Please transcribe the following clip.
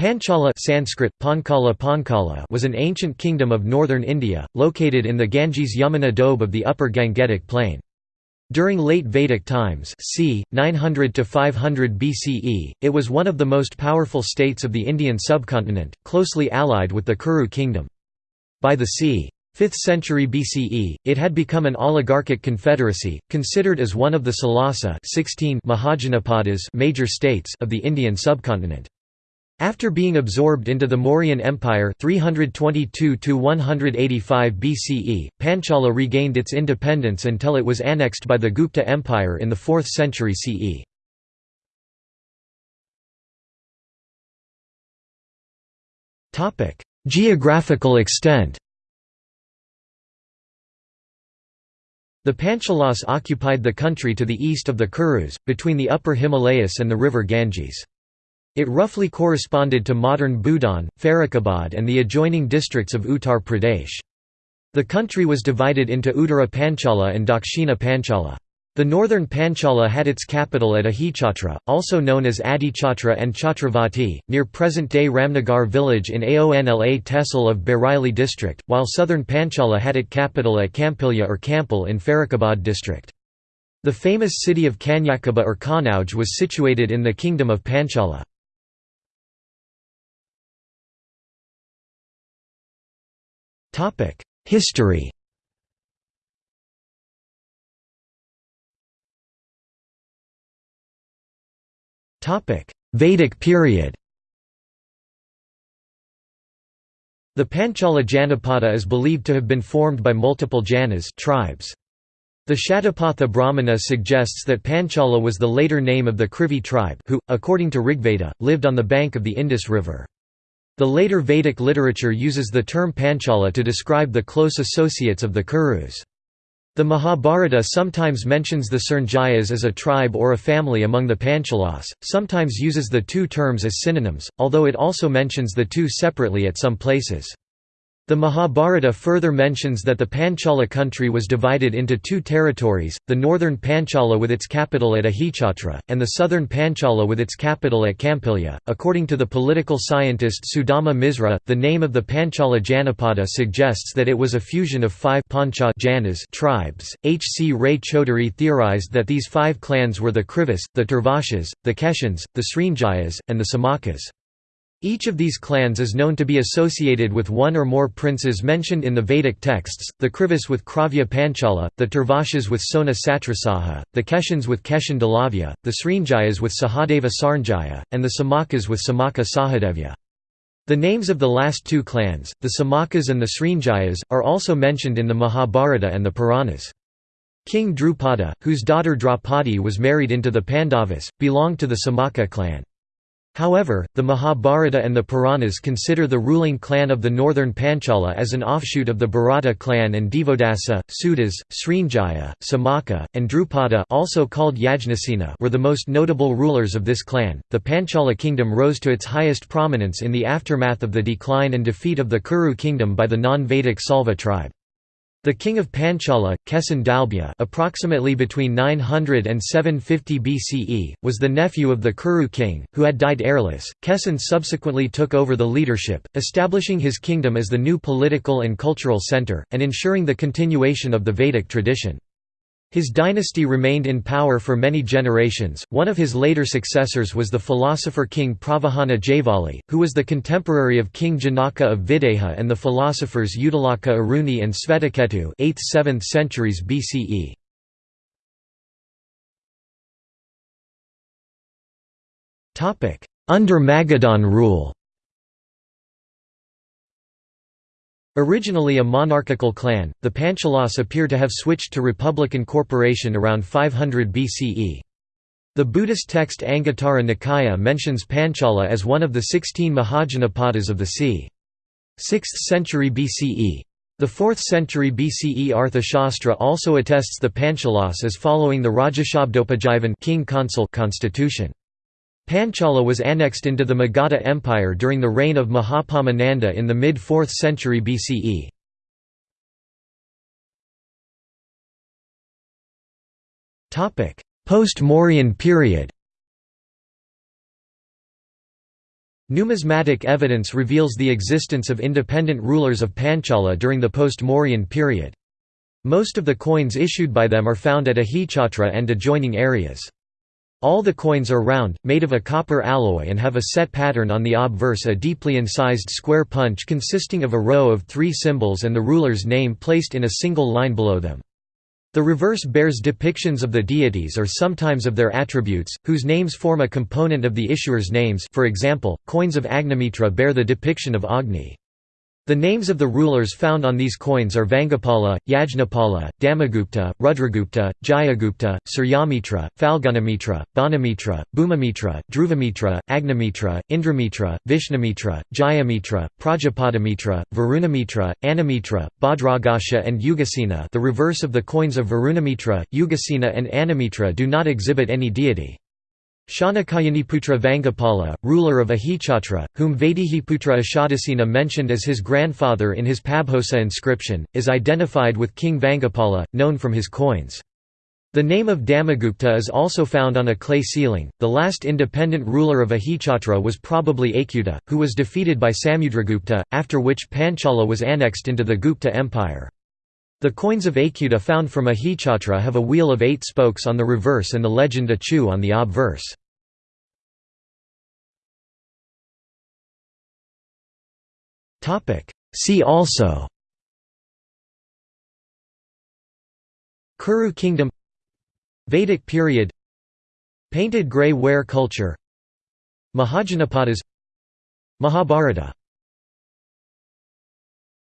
Panchala Sanskrit, Pankala Pankala was an ancient kingdom of northern India, located in the Ganges-Yamuna doab of the upper Gangetic plain. During late Vedic times c. 900 to 500 BCE, it was one of the most powerful states of the Indian subcontinent, closely allied with the Kuru kingdom. By the c. 5th century BCE, it had become an oligarchic confederacy, considered as one of the Salasa 16 Mahajanapadas major states of the Indian subcontinent. After being absorbed into the Mauryan Empire 322 BCE, Panchala regained its independence until it was annexed by the Gupta Empire in the 4th century CE. Geographical extent The Panchalas occupied the country to the east of the Kurus, between the upper Himalayas and the river Ganges. It roughly corresponded to modern Budaun, Farrukhabad and the adjoining districts of Uttar Pradesh. The country was divided into Uttara Panchala and Dakshina Panchala. The northern Panchala had its capital at Ahichatra, also known as Adichatra and Chhatravati, near present-day Ramnagar village in Aonla Tehsil of Bareilly district, while southern Panchala had its capital at Kampilya or Kampil in Farrukhabad district. The famous city of Kanyakubja or Kanauj was situated in the kingdom of Panchala. History Topic: Vedic period The Panchala Janapada is believed to have been formed by multiple Janas tribes. The Shatapatha Brahmana suggests that Panchala was the later name of the Krivi tribe who, according to Rigveda, lived on the bank of the Indus River. The later Vedic literature uses the term Panchala to describe the close associates of the Kurus. The Mahabharata sometimes mentions the Srinjayas as a tribe or a family among the Panchalas, sometimes uses the two terms as synonyms, although it also mentions the two separately at some places. The Mahabharata further mentions that the Panchala country was divided into two territories, the northern Panchala with its capital at Ahichhatra, and the southern Panchala with its capital at Kampilya. According to the political scientist Sudama Misra, the name of the Panchala Janapada suggests that it was a fusion of five Pancha Janas tribes. H. C. Ray Chaudhuri theorized that these five clans were the Krivis, the Turvashas, the Keshans, the Srinjayas, and the Samakas. Each of these clans is known to be associated with one or more princes mentioned in the Vedic texts, the Krivis with Kravya Panchala, the Turvashas with Sona Satrasaha, the Keshans with Keshan Dalavya, the Srinjayas with Sahadeva Sarnjaya, and the Samakas with Samaka Sahadevya. The names of the last two clans, the Samakas and the Srinjayas, are also mentioned in the Mahabharata and the Puranas. King Drupada, whose daughter Draupadi was married into the Pandavas, belonged to the Samaka clan. However, the Mahabharata and the Puranas consider the ruling clan of the northern Panchala as an offshoot of the Bharata clan and Devodasa, Sudas, Srinjaya, Samaka, and Drupada also called Yajnasena were the most notable rulers of this clan. The Panchala kingdom rose to its highest prominence in the aftermath of the decline and defeat of the Kuru kingdom by the non-Vedic Salva tribe. The king of Panchala, Kesan Dalbya approximately between 900 and 750 BCE, was the nephew of the Kuru king, who had died heirless. Kesan subsequently took over the leadership, establishing his kingdom as the new political and cultural center, and ensuring the continuation of the Vedic tradition. His dynasty remained in power for many generations. One of his later successors was the philosopher king Pravahana Jayavali, who was the contemporary of King Janaka of Videha and the philosophers Uddalaka Aruni and Svetaketu 8th–7th centuries BCE. Under Magadhan rule Originally a monarchical clan, the Panchalas appear to have switched to republican corporation around 500 BCE. The Buddhist text Anguttara Nikaya mentions Panchala as one of the 16 Mahajanapadas of the c. 6th century BCE. The 4th century BCE Arthashastra also attests the Panchalas as following the Rajashabdopajivan king consul constitution. Panchala was annexed into the Magadha Empire during the reign of Mahapadmananda in the mid-4th century BCE. Post-Mauryan period. Numismatic evidence reveals the existence of independent rulers of Panchala during the post-Mauryan period. Most of the coins issued by them are found at Ahichatra and adjoining areas. All the coins are round, made of a copper alloy and have a set pattern on the obverse a deeply incised square punch consisting of a row of three symbols and the ruler's name placed in a single line below them. The reverse bears depictions of the deities or sometimes of their attributes, whose names form a component of the issuer's names for example, coins of Agnimitra bear the depiction of Agni. The names of the rulers found on these coins are Vangapala, Yajnapala, Damagupta, Rudragupta, Jayagupta, Suryamitra, Falgunamitra, Banamitra, Bhumimitra, Dhruvamitra, Agnimitra, Indramitra, Vishnumitra, Jayamitra, Prajapadamitra, Varunamitra, Anamitra, Bhadraghosha and Ugasena the reverse of the coins of Varunamitra, Ugasena and Anamitra do not exhibit any deity. Shanakayaniputra Vangapala, ruler of Ahichatra, whom Vaidehiputra Ashadasena mentioned as his grandfather in his Pabhosa inscription, is identified with King Vangapala, known from his coins. The name of Damagupta is also found on a clay sealing. The last independent ruler of Ahichatra was probably Achyuta, who was defeated by Samudragupta, after which Panchala was annexed into the Gupta Empire. The coins of Achyuta found from Ahichatra have a wheel of eight spokes on the reverse and the legend Achu on the obverse. See also. Kuru kingdom. Vedic period. Painted grey ware culture. Mahajanapadas. Mahabharata